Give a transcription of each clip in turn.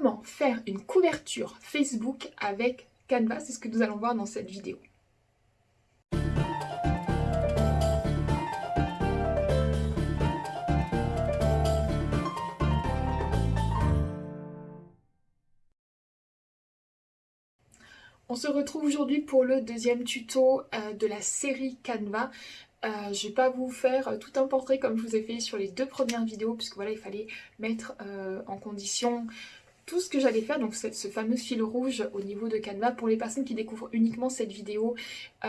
comment faire une couverture Facebook avec Canva. C'est ce que nous allons voir dans cette vidéo. On se retrouve aujourd'hui pour le deuxième tuto euh, de la série Canva. Euh, je vais pas vous faire tout un portrait comme je vous ai fait sur les deux premières vidéos puisque voilà il fallait mettre euh, en condition tout ce que j'allais faire, donc ce fameux fil rouge au niveau de Canva. Pour les personnes qui découvrent uniquement cette vidéo,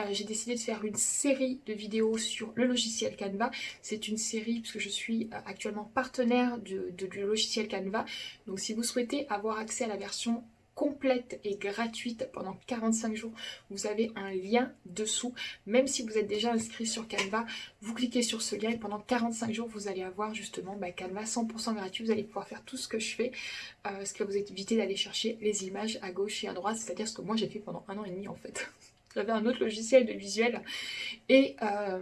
j'ai décidé de faire une série de vidéos sur le logiciel Canva. C'est une série puisque je suis actuellement partenaire du logiciel Canva. Donc si vous souhaitez avoir accès à la version complète et gratuite pendant 45 jours. Vous avez un lien dessous. Même si vous êtes déjà inscrit sur Canva, vous cliquez sur ce lien et pendant 45 jours, vous allez avoir justement bah, Canva 100% gratuit. Vous allez pouvoir faire tout ce que je fais, euh, ce qui va vous éviter d'aller chercher les images à gauche et à droite. C'est-à-dire ce que moi j'ai fait pendant un an et demi en fait. J'avais un autre logiciel de visuel et... Euh,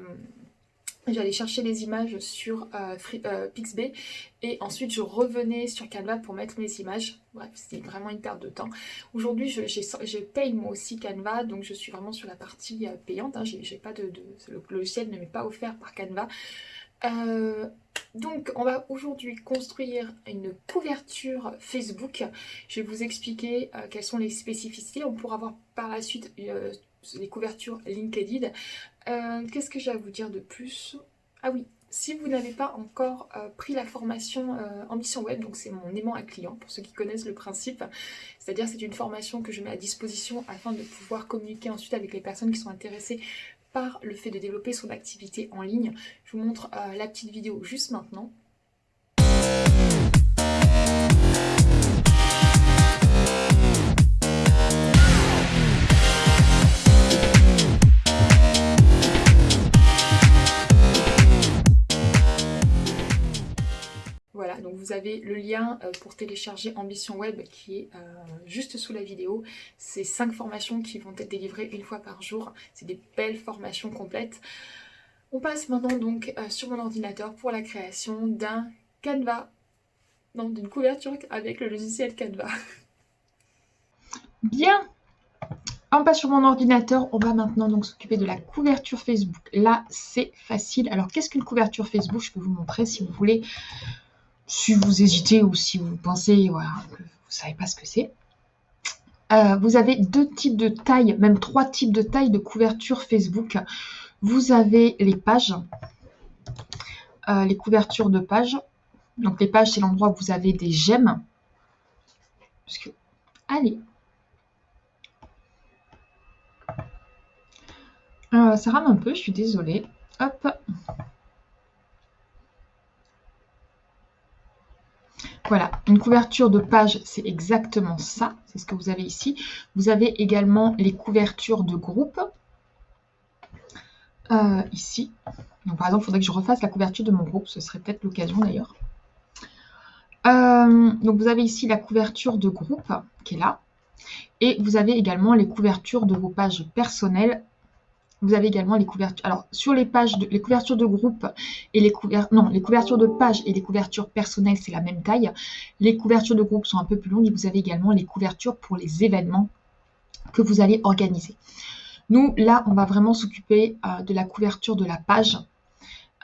J'allais chercher les images sur euh, euh, Pixbay et ensuite je revenais sur Canva pour mettre mes images. Bref, c'était vraiment une perte de temps. Aujourd'hui, je, paye moi aussi Canva, donc je suis vraiment sur la partie euh, payante. Hein. Pas de, le logiciel ne m'est pas offert par Canva. donc on va aujourd'hui construire une couverture Facebook. Je vais vous expliquer quelles sont les spécificités. On pourra voir par la suite les couvertures LinkedIn. Euh, qu'est-ce que j'ai à vous dire de plus? Ah oui, si vous n'avez pas encore euh, pris la formation euh, Ambition Web, donc c'est mon aimant à client, pour ceux qui connaissent le principe, c'est-à-dire c'est une formation que je mets à disposition afin de pouvoir communiquer ensuite avec les personnes qui sont intéressées par le fait de développer son activité en ligne. Je vous montre la petite vidéo juste maintenant. Vous avez le lien euh, pour télécharger Ambition Web qui est euh, juste sous la vidéo. C'est cinq formations qui vont être délivrées une fois par jour. C'est des belles formations complètes. On passe maintenant donc euh, sur mon ordinateur pour la création d'un Canva, non d'une couverture avec le logiciel Canva. Bien, on passe sur mon ordinateur, on va maintenant donc s'occuper de la couverture Facebook. Là, c'est facile. Alors, qu'est-ce qu'une couverture Facebook? Je peux vous montrer si vous voulez si vous hésitez ou si vous pensez que vous ne savez pas ce que c'est, euh, vous avez deux types de tailles, même trois types de tailles de couverture Facebook. Vous avez les pages, euh, les couvertures de pages. Donc les pages, c'est l'endroit où vous avez des j'aime. allez. Euh, ça rame un peu, je suis désolée. Hop. Voilà, une couverture de page, c'est exactement ça. C'est ce que vous avez ici. Vous avez également les couvertures de groupe. Euh, ici. Donc, par exemple, il faudrait que je refasse la couverture de mon groupe. Ce serait peut-être l'occasion d'ailleurs. Euh, donc, vous avez ici la couverture de groupe qui est là. Et vous avez également les couvertures de vos pages personnelles vous avez également les couvertures. Alors, sur les pages, de, les couvertures de groupe et les couvertures, non, les couvertures de page et les couvertures personnelles, c'est la même taille. Les couvertures de groupe sont un peu plus longues et vous avez également les couvertures pour les événements que vous allez organiser. Nous, là, on va vraiment s'occuper euh, de la couverture de la page,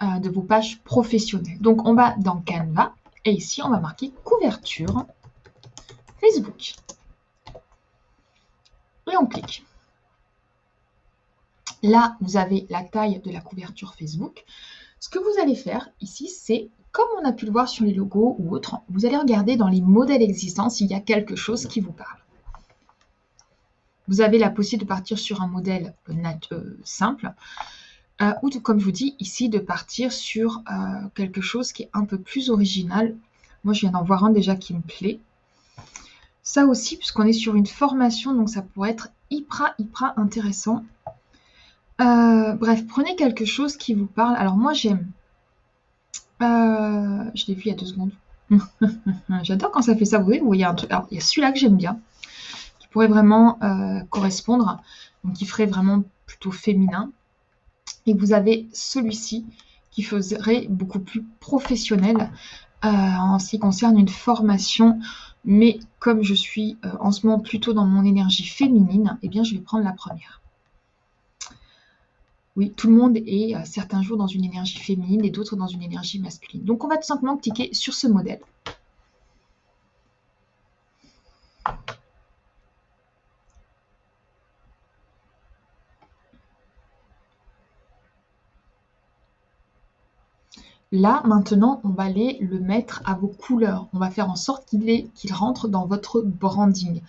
euh, de vos pages professionnelles. Donc, on va dans Canva et ici, on va marquer couverture Facebook. Et on clique. Là, vous avez la taille de la couverture Facebook. Ce que vous allez faire ici, c'est, comme on a pu le voir sur les logos ou autres, vous allez regarder dans les modèles existants s'il y a quelque chose qui vous parle. Vous avez la possibilité de partir sur un modèle euh, simple, euh, ou comme je vous dis ici, de partir sur euh, quelque chose qui est un peu plus original. Moi, je viens d'en voir un déjà qui me plaît. Ça aussi, puisqu'on est sur une formation, donc ça pourrait être hyper, hyper intéressant. Euh, bref, prenez quelque chose qui vous parle. Alors moi j'aime. Euh, je l'ai vu il y a deux secondes. J'adore quand ça fait ça. Vous voyez, vous voyez il y a celui-là que j'aime bien, qui pourrait vraiment euh, correspondre, donc qui ferait vraiment plutôt féminin. Et vous avez celui-ci qui ferait beaucoup plus professionnel en ce qui concerne une formation Mais comme je suis euh, en ce moment plutôt dans mon énergie féminine, eh bien je vais prendre la première. Oui, tout le monde est euh, certains jours dans une énergie féminine et d'autres dans une énergie masculine. Donc on va tout simplement cliquer sur ce modèle. Là, maintenant, on va aller le mettre à vos couleurs. On va faire en sorte qu'il rentre dans votre branding.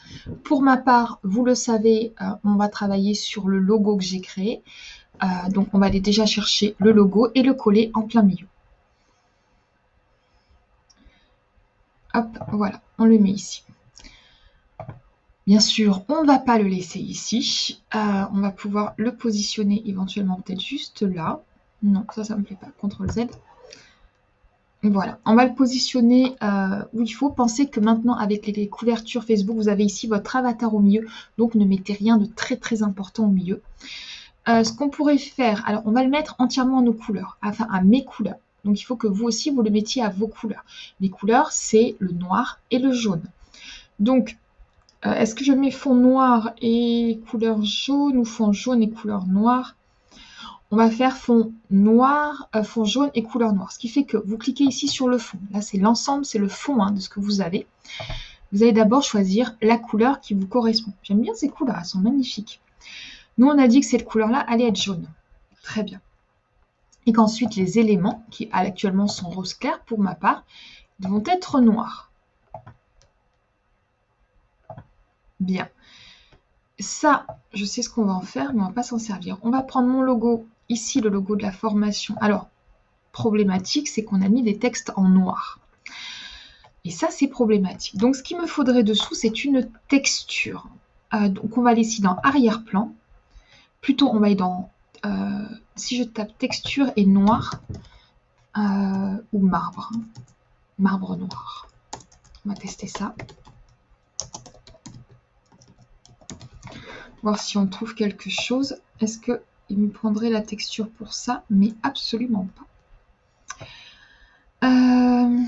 Pour ma part, vous le savez, euh, on va travailler sur le logo que j'ai créé. Euh, donc, on va aller déjà chercher le logo et le coller en plein milieu. Hop, voilà, on le met ici. Bien sûr, on ne va pas le laisser ici. Euh, on va pouvoir le positionner éventuellement peut-être juste là. Non, ça, ça ne me plaît pas. CTRL Z. Voilà, on va le positionner euh, où il faut. Pensez que maintenant, avec les couvertures Facebook, vous avez ici votre avatar au milieu. Donc, ne mettez rien de très très important au milieu. Euh, ce qu'on pourrait faire, alors on va le mettre entièrement à nos couleurs, enfin à mes couleurs. Donc, il faut que vous aussi, vous le mettiez à vos couleurs. Les couleurs, c'est le noir et le jaune. Donc, euh, est-ce que je mets fond noir et couleur jaune ou fond jaune et couleur noire? On va faire fond noir, euh, fond jaune et couleur noire. Ce qui fait que vous cliquez ici sur le fond. Là, c'est l'ensemble, c'est le fond hein, de ce que vous avez. Vous allez d'abord choisir la couleur qui vous correspond. J'aime bien ces couleurs, elles sont magnifiques. Nous, on a dit que cette couleur-là allait être jaune. Très bien. Et qu'ensuite, les éléments, qui actuellement sont rose clair pour ma part, vont être noirs. Bien. Ça, je sais ce qu'on va en faire, mais on ne va pas s'en servir. On va prendre mon logo ici le logo de la formation. Alors, problématique, c'est qu'on a mis des textes en noir. Et ça, c'est problématique. Donc, ce qu'il me faudrait dessous, c'est une texture. Euh, donc, on va aller ici dans arrière-plan. Plutôt, on va aller dans... Euh, si je tape texture et noir, euh, ou marbre. Marbre noir. On va tester ça. Voir si on trouve quelque chose. Est-ce que il me prendrait la texture pour ça, mais absolument pas. Euh,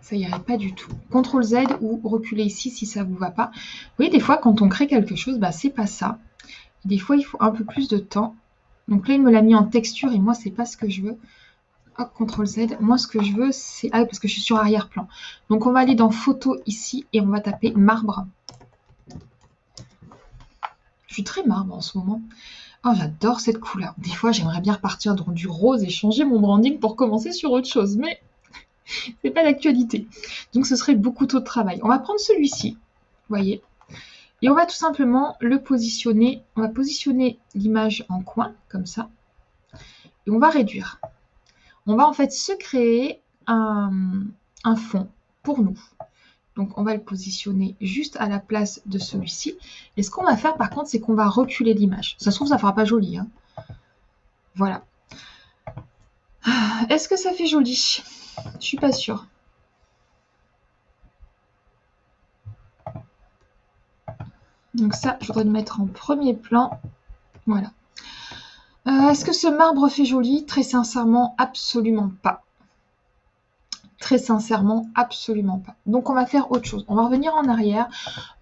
ça irait pas du tout. CTRL Z ou reculer ici si ça vous va pas. Vous voyez, des fois, quand on crée quelque chose, bah, c'est pas ça. Des fois, il faut un peu plus de temps. Donc là, il me l'a mis en texture et moi, c'est pas ce que je veux. Hop, CTRL Z. Moi, ce que je veux, c'est... Ah, parce que je suis sur arrière-plan. Donc, on va aller dans photo ici et on va taper marbre. Je suis très marbre en ce moment. Oh, j'adore cette couleur. Des fois, j'aimerais bien repartir dans du rose et changer mon branding pour commencer sur autre chose. Mais c'est pas d'actualité. Donc, ce serait beaucoup trop de travail. On va prendre celui-ci. Voyez et on va tout simplement le positionner. On va positionner l'image en coin, comme ça. Et on va réduire on va en fait se créer un, fond pour nous. Donc on va le positionner juste à la place de celui-ci. Et ce qu'on va faire par contre, c'est qu'on va reculer l'image. Ça se trouve, ça ne fera pas joli. Hein. Voilà. Est-ce que ça fait joli? Je suis pas sûre. Donc ça, je voudrais le mettre en premier plan. Voilà. Euh, est-ce que ce marbre fait joli? Très sincèrement, absolument pas. Très sincèrement, absolument pas. Donc on va faire autre chose. On va revenir en arrière.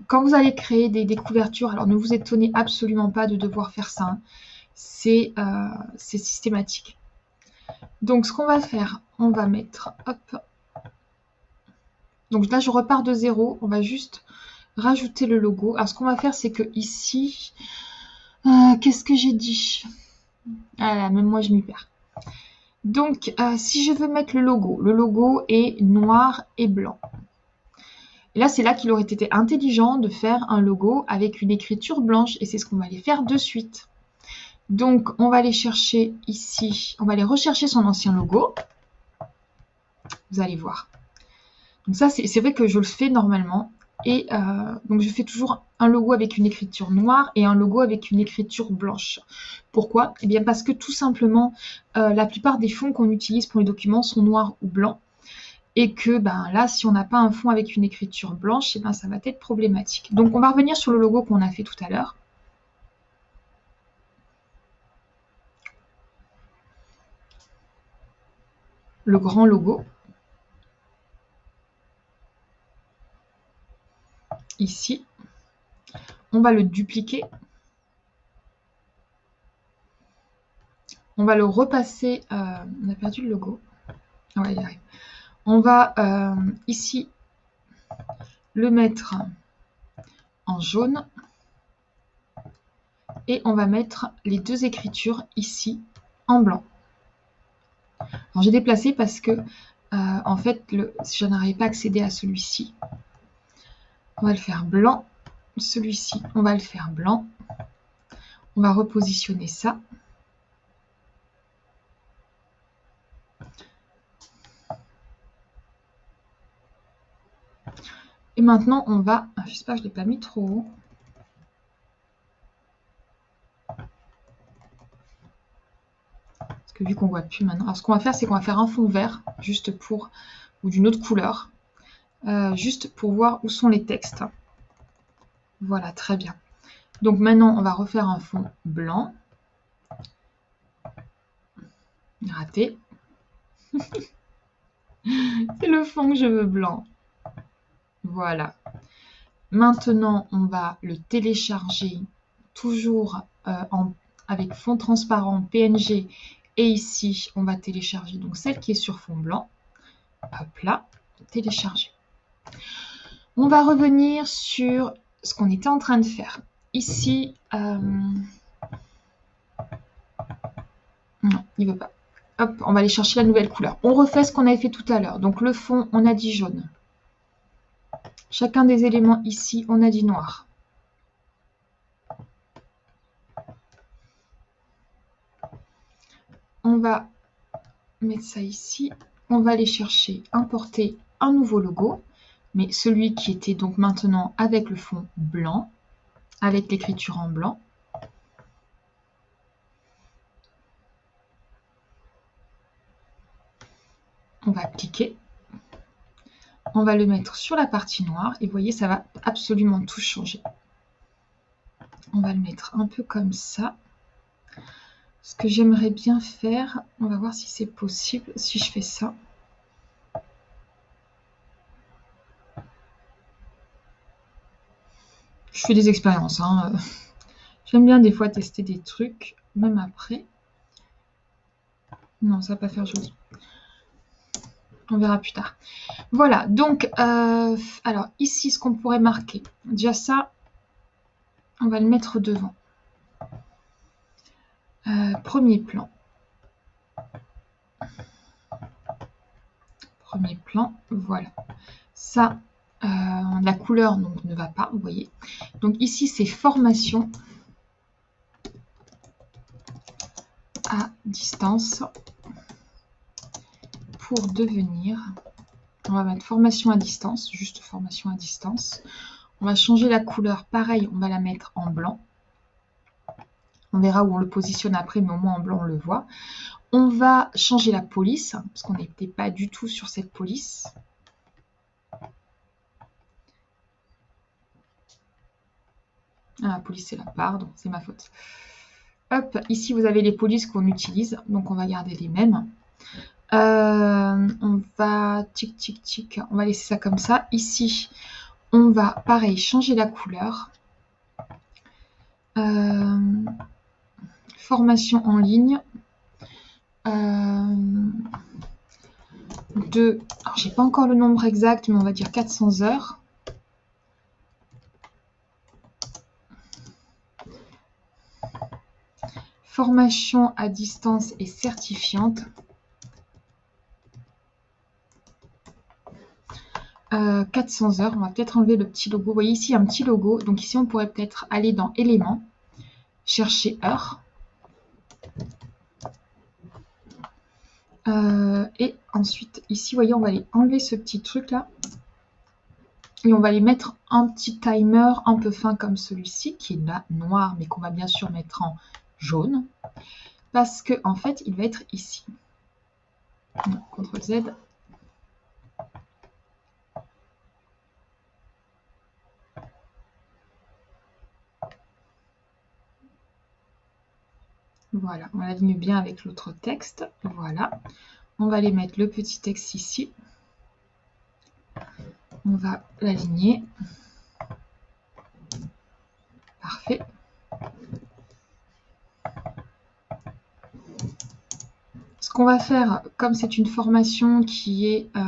Quand vous allez créer des, couvertures, alors ne vous étonnez absolument pas de devoir faire ça. Hein. Euh, c'est systématique. Donc ce qu'on va faire, on va mettre... Hop. Donc là, je repars de zéro. On va juste rajouter le logo. Alors ce qu'on va faire, c'est que ici... Euh, qu'est-ce que j'ai dit? Ah même moi je m'y perds. Donc, euh, si je veux mettre le logo, le logo est noir et blanc. Et là, c'est là qu'il aurait été intelligent de faire un logo avec une écriture blanche. Et c'est ce qu'on va aller faire de suite. Donc, on va aller chercher ici, on va aller rechercher son ancien logo. Vous allez voir. Donc ça, c'est vrai que je le fais normalement. Et euh, donc je fais toujours un logo avec une écriture noire et un logo avec une écriture blanche. Pourquoi? Eh bien parce que tout simplement, euh, la plupart des fonds qu'on utilise pour les documents sont noirs ou blancs. Et que ben, là, si on n'a pas un fond avec une écriture blanche, eh ben, ça va être problématique. Donc on va revenir sur le logo qu'on a fait tout à l'heure. le grand logo. Ici. On va le dupliquer. On va le repasser. Euh, on a perdu le logo. Ah on va euh, ici le mettre en jaune. Et on va mettre les deux écritures ici en blanc. J'ai déplacé parce que euh, en fait le, je n'arrive pas à accéder à celui-ci. On va le faire blanc. Celui-ci, on va le faire blanc. On va repositionner ça. Et maintenant, on va... Ah, je sais pas, je ne l'ai pas mis trop haut. Parce que vu qu'on voit plus maintenant... Alors, ce qu'on va faire, c'est qu'on va faire un fond vert, juste pour... ou d'une autre couleur, euh, juste pour voir où sont les textes. Voilà, très bien. Donc maintenant, on va refaire un fond blanc. Raté. c'est le fond que je veux blanc. Voilà. Maintenant, on va le télécharger toujours euh, avec fond transparent PNG. Et ici, on va télécharger donc celle qui est sur fond blanc. Hop là, télécharger. On va revenir sur ce qu'on était en train de faire. Ici, euh, on va aller chercher la nouvelle couleur. On refait ce qu'on avait fait tout à l'heure. Donc le fond, on a dit jaune. Chacun des éléments ici, on a dit noir. On va mettre ça ici. On va aller chercher, importer un nouveau logo, mais celui qui était donc maintenant avec le fond blanc, avec l'écriture en blanc. On va cliquer on va le mettre sur la partie noire et vous voyez, ça va absolument tout changer. On va le mettre un peu comme ça. Ce que j'aimerais bien faire, on va voir si c'est possible, si je fais ça. Je fais des expériences. Hein. J'aime bien des fois tester des trucs, même après. Non, ça va pas faire joli. On verra plus tard. Voilà, donc, euh, alors ici, ce qu'on pourrait marquer. Déjà ça, on va le mettre devant. Euh, premier plan. Premier plan, voilà. Ça, euh, la couleur donc, ne va pas, vous voyez. Donc ici, c'est formation à distance pour devenir, on va mettre formation à distance, juste formation à distance. On va changer la couleur, pareil, on va la mettre en blanc. On verra où on le positionne après, mais au moins en blanc, on le voit. On va changer la police, parce qu'on n'était pas du tout sur cette police. Ah, la police, c'est là, pardon, c'est ma faute. Hop, ici, vous avez les polices qu'on utilise, donc on va garder les mêmes. Euh, on va tic tic tic, on va laisser ça comme ça. Ici, on va pareil changer la couleur. Euh, formation en ligne. Euh, de, alors j'ai pas encore le nombre exact, mais on va dire 400 heures. Formation à distance et certifiante. 400 heures. On va peut-être enlever le petit logo. Vous voyez ici un petit logo. Donc ici, on pourrait peut-être aller dans éléments, chercher heure. Euh, et ensuite, ici, vous voyez, on va aller enlever ce petit truc là. Et on va aller mettre un petit timer un peu fin comme celui-ci, qui est là noir, mais qu'on va bien sûr mettre en jaune. Parce que en fait, il va être ici. CTRL Z, Voilà, on l'aligne bien avec l'autre texte. Voilà. on va aller mettre le petit texte ici. On va l'aligner. Parfait. Ce qu'on va faire, comme c'est une formation qui est... Euh,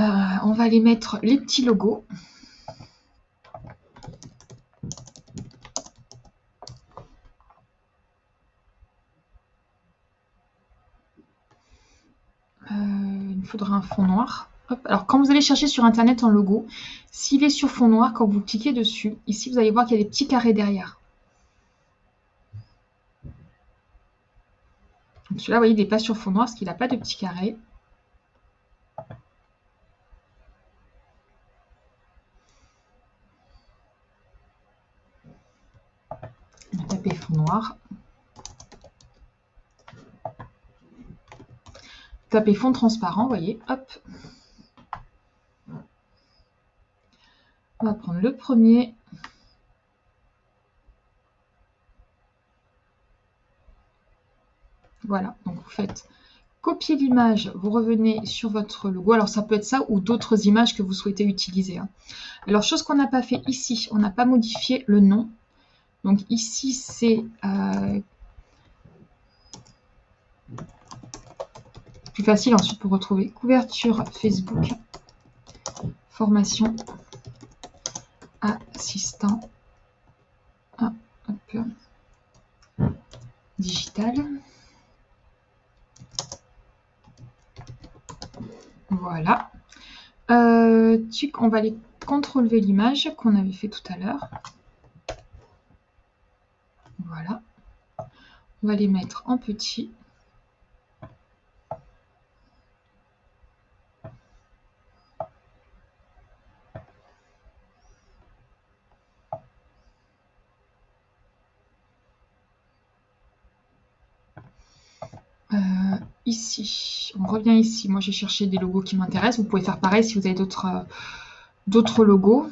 euh, on va aller mettre les petits logos. faudra un fond noir. Alors, quand vous allez chercher sur Internet un logo, s'il est sur fond noir, quand vous cliquez dessus, ici, vous allez voir qu'il y a des petits carrés derrière. Celui-là, vous voyez, il n'est pas sur fond noir parce qu'il n'a pas de petits carrés. On va taper fond noir. Tapez fond transparent, vous voyez, hop. On va prendre le premier. Voilà, donc vous faites copier l'image, vous revenez sur votre logo. Alors ça peut être ça ou d'autres images que vous souhaitez utiliser. Hein. Alors chose qu'on n'a pas fait ici, on n'a pas modifié le nom. Donc ici c'est euh, facile ensuite pour retrouver couverture Facebook, formation, assistant, ah, digital. Voilà. On va aller contrôler l'image qu'on avait fait tout à l'heure. Voilà. On va les mettre en petit. On revient ici. Moi, j'ai cherché des logos qui m'intéressent. Vous pouvez faire pareil si vous avez d'autres euh, d'autres logos.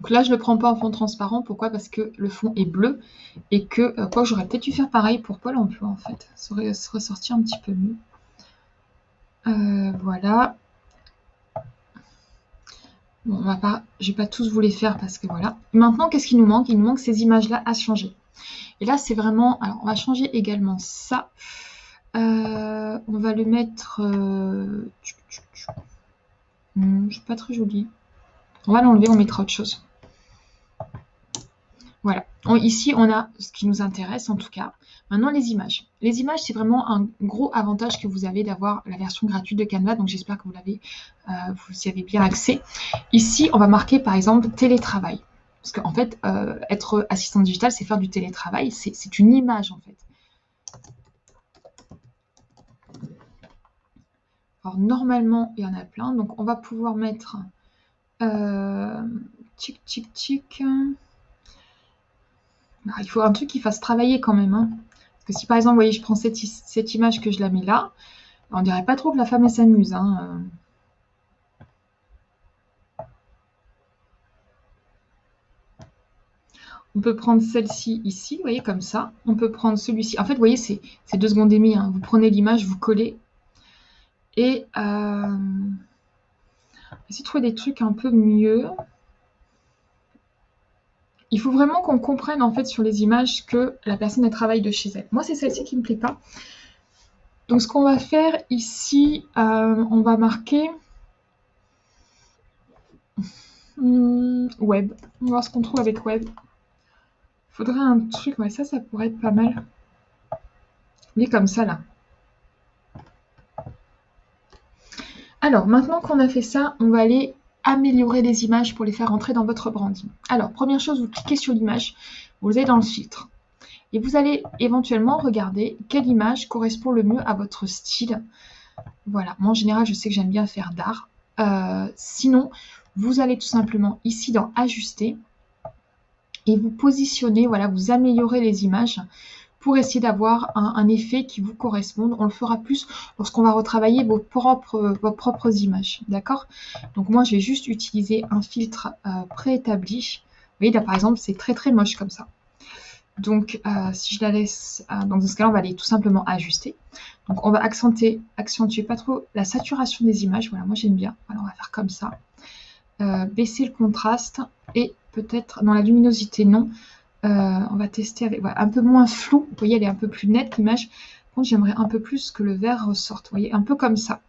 Donc là, je ne le prends pas en fond transparent. Pourquoi? Parce que le fond est bleu et que, euh, quoi, j'aurais peut-être dû faire pareil pour Pôle emploi en fait. Ça aurait ressorti un petit peu mieux. Euh, voilà. Bon, on va pas, je vais pas tous vous les faire parce que voilà. Maintenant, qu'est-ce qui nous manque? Il nous manque ces images-là à changer. Et là, c'est vraiment... Alors, on va changer également ça. Euh, on va le mettre... Euh... Hmm, pas très joli. On va l'enlever, on mettra autre chose. Voilà. ici, on a ce qui nous intéresse en tout cas. Maintenant, les images. Les images, c'est vraiment un gros avantage que vous avez d'avoir la version gratuite de Canva. Donc, j'espère que vous l'avez, euh, y avez bien accès. Ici, on va marquer par exemple télétravail. Parce qu'en fait, euh, être assistant digital, c'est faire du télétravail. C'est une image en fait. Alors, normalement, il y en a plein. Donc, on va pouvoir mettre... Euh, tic, tic. Bah, il faut un truc qui fasse travailler quand même. Hein. Parce que si par exemple, vous voyez, je prends cette, image que je la mets là, on dirait pas trop que la femme s'amuse. Hein. On peut prendre celle-ci ici, vous voyez, comme ça. On peut prendre celui-ci. En fait, vous voyez, c'est deux secondes et demie. Hein. Vous prenez l'image, vous collez. Et euh, essayez de trouver des trucs un peu mieux il faut vraiment qu'on comprenne en fait sur les images que la personne travaille de chez elle. Moi c'est celle-ci qui ne me plaît pas. Donc ce qu'on va faire ici, euh, on va marquer hmm, web. On va voir ce qu'on trouve avec web. Il faudrait un truc, ouais ça ça pourrait être pas mal. Il est comme ça là. Alors maintenant qu'on a fait ça, on va aller améliorer les images pour les faire entrer dans votre branding. Alors, première chose, vous cliquez sur l'image, vous allez dans le filtre. Et vous allez éventuellement regarder quelle image correspond le mieux à votre style. Voilà, moi en général, je sais que j'aime bien faire d'art. Euh, sinon, vous allez tout simplement ici dans Ajuster et vous positionnez, voilà, vous améliorez les images pour essayer d'avoir un, effet qui vous corresponde. On le fera plus lorsqu'on va retravailler vos propres, vos propres images. D'accord? Donc moi, je vais juste utiliser un filtre euh, préétabli. Vous voyez, là, par exemple, c'est très très moche comme ça. Donc, euh, si je la laisse, euh, dans ce cas-là, on va aller tout simplement ajuster. Donc, on va accentuer, accentuer pas trop la saturation des images. Voilà, moi j'aime bien. Alors, on va faire comme ça. baisser le contraste et peut-être dans la luminosité, non. Euh, on va tester avec un peu moins flou. Vous voyez, elle est un peu plus nette l'image. J'aimerais un peu plus que le vert ressorte. Vous voyez, un peu comme ça.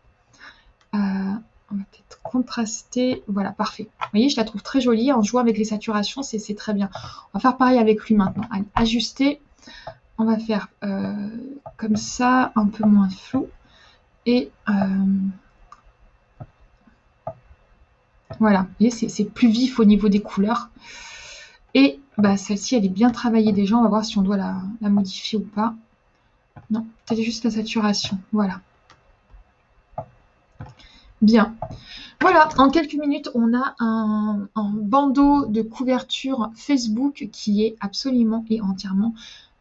Euh, on va peut-être contraster. Voilà, parfait. Vous voyez, je la trouve très jolie. En jouant avec les saturations, c'est très bien. On va faire pareil avec lui maintenant. Ajuster. On va faire euh, comme ça, un peu moins flou. Et voilà, vous voyez, c'est plus vif au niveau des couleurs. Et bah, celle-ci, elle est bien travaillée déjà. On va voir si on doit la, modifier ou pas. Non, c'est juste la saturation. Voilà. Bien. Voilà, en quelques minutes, on a un, bandeau de couverture Facebook qui est absolument et entièrement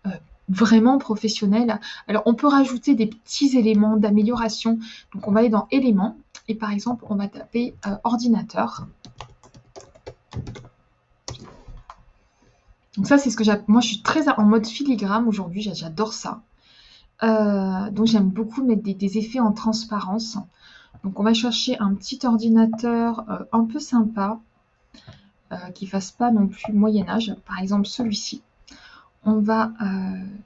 euh, vraiment professionnel. Alors, on peut rajouter des petits éléments d'amélioration. Donc, on va aller dans éléments et par exemple, on va taper euh, ordinateur. Donc ça, c'est ce que j'appelle... Moi, je suis très en mode filigrane aujourd'hui. J'adore ça. Euh, donc, j'aime beaucoup mettre des, effets en transparence. Donc, on va chercher un petit ordinateur euh, un peu sympa, euh, qui fasse pas non plus Moyen-Âge. Par exemple, celui-ci. On va...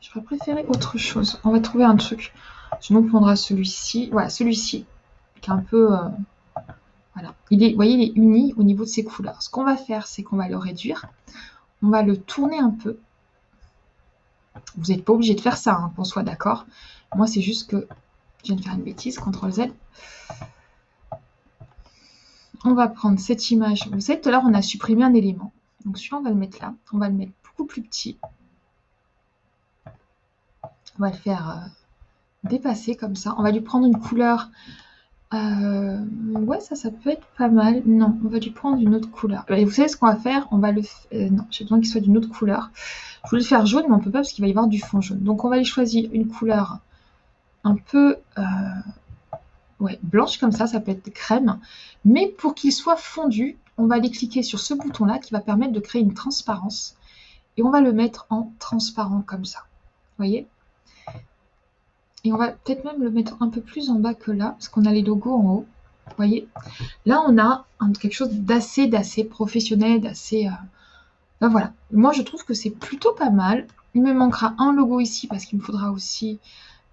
je vais autre chose. On va trouver un truc. Sinon, on prendra celui-ci. Voilà, celui-ci, qui est un peu... voilà. Il est, vous voyez, il est uni au niveau de ses couleurs. Ce qu'on va faire, c'est qu'on va le réduire. On va le tourner un peu. Vous n'êtes pas obligé de faire ça, hein, qu'on soit d'accord. Moi, c'est juste que je viens de faire une bêtise, CTRL Z. On va prendre cette image. Vous savez, tout à l'heure, on a supprimé un élément. Donc celui-là, on va le mettre là. On va le mettre beaucoup plus petit. On va le faire euh, dépasser comme ça. On va lui prendre une couleur euh, ouais, ça, ça peut être pas mal. Non, on va lui prendre une autre couleur. Vous savez ce qu'on va faire? On va le... Euh, non, j'ai besoin qu'il soit d'une autre couleur. Je voulais le faire jaune, mais on peut pas parce qu'il va y avoir du fond jaune. Donc on va aller choisir une couleur un peu... Euh, ouais, blanche comme ça, ça peut être crème. Mais pour qu'il soit fondu, on va aller cliquer sur ce bouton-là qui va permettre de créer une transparence. Et on va le mettre en transparent comme ça. Vous voyez? Et on va peut-être même le mettre un peu plus en bas que là, parce qu'on a les logos en haut. Vous voyez Là, on a quelque chose d'assez, d'assez professionnel, d'assez... Euh, ben voilà. Moi, je trouve que c'est plutôt pas mal. Il me manquera un logo ici, parce qu'il me faudra aussi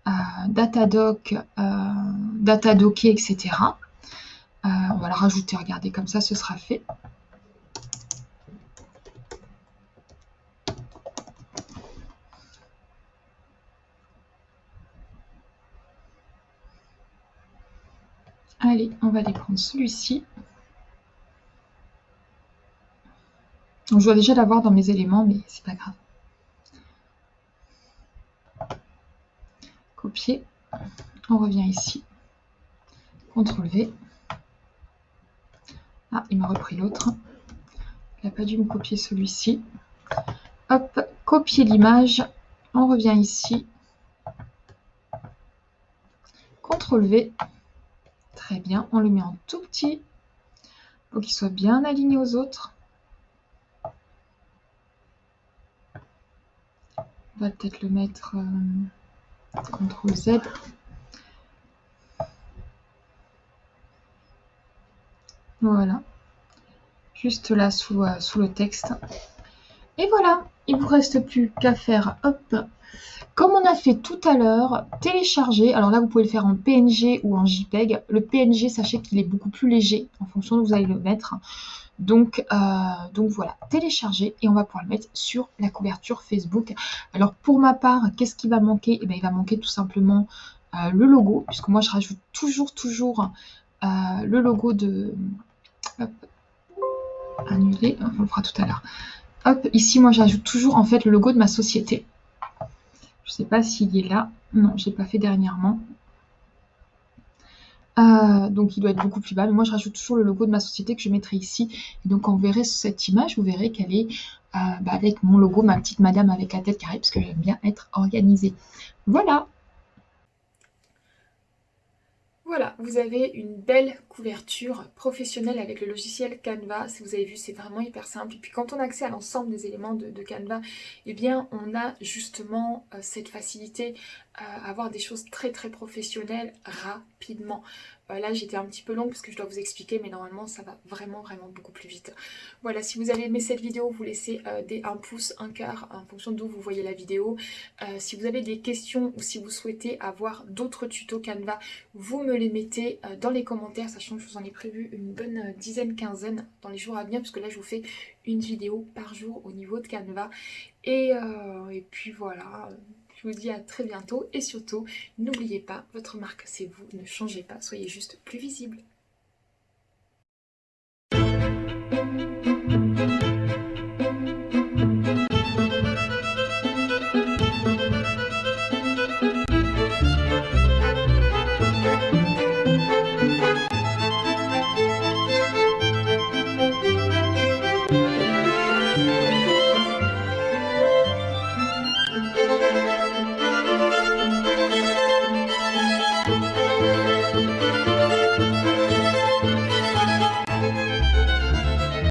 euh, Datadoc, euh, etc. Euh, on va le rajouter, regardez, comme ça, ce sera fait. Allez, on va aller prendre celui-ci. je dois déjà l'avoir dans mes éléments, mais c'est pas grave. Copier. On revient ici. CTRL V. Ah, il m'a repris l'autre. Il n'a pas dû me copier celui-ci. Hop, copier l'image. On revient ici. CTRL V. Bien, on le met en tout petit pour qu'il soit bien aligné aux autres. On va peut-être le mettre euh, CTRL Z. Voilà. Juste là sous, euh, sous le texte. Et voilà, il vous reste plus qu'à faire hop comme on a fait tout à l'heure, télécharger, alors là vous pouvez le faire en PNG ou en JPEG. Le PNG, sachez qu'il est beaucoup plus léger en fonction de où vous allez le mettre. Donc, euh, donc voilà, télécharger et on va pouvoir le mettre sur la couverture Facebook. Alors pour ma part, qu'est-ce qui va manquer? Eh bien, Il va manquer tout simplement euh, le logo, puisque moi je rajoute toujours, toujours euh, le logo de... Hop, annuler, on le fera tout à l'heure. Hop, ici moi j'ajoute toujours en fait le logo de ma société. Je ne sais pas s'il est là. Non, je ne l'ai pas fait dernièrement. Euh, donc il doit être beaucoup plus bas. Mais moi, je rajoute toujours le logo de ma société que je mettrai ici. Et donc, quand vous verrez cette image, vous verrez qu'elle est, bah, avec mon logo, ma petite madame avec la tête carrée, parce que j'aime bien être organisée. Voilà voilà, vous avez une belle couverture professionnelle avec le logiciel Canva. Si vous avez vu, c'est vraiment hyper simple. Et puis quand on a accès à l'ensemble des éléments de, Canva, eh bien on a justement euh, cette facilité à avoir des choses très très professionnelles Euh, là j'étais un petit peu longue parce que je dois vous expliquer mais normalement ça va vraiment vraiment beaucoup plus vite. Voilà si vous avez aimé cette vidéo vous laissez euh, un pouce, un quart en fonction d'où vous voyez la vidéo. Euh, si vous avez des questions ou si vous souhaitez avoir d'autres tutos Canva vous me les mettez dans les commentaires sachant que je vous en ai prévu une bonne dizaine quinzaine dans les jours à venir parce que là je vous fais une vidéo par jour au niveau de Canva et puis voilà je vous dis à très bientôt. Et surtout, n'oubliez pas, votre marque c'est vous, ne changez pas, soyez juste plus visible.